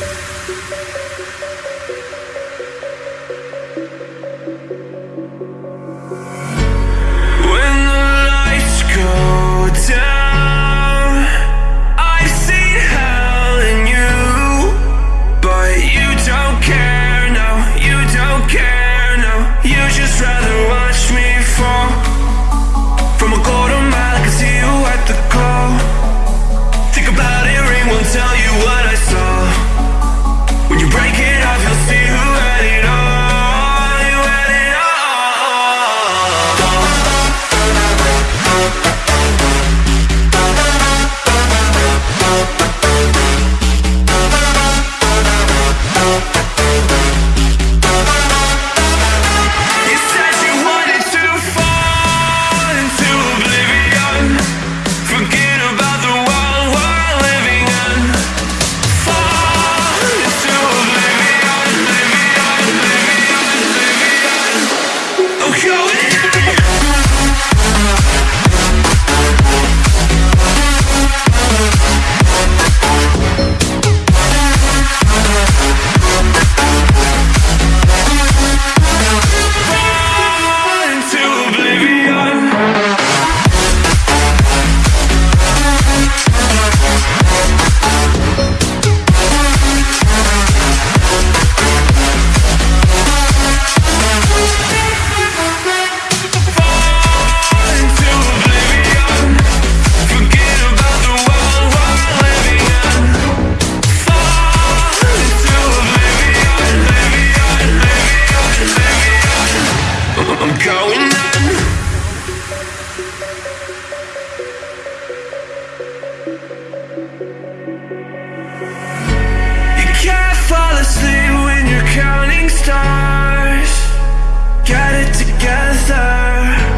Thank you. when you're counting stars. Get it together.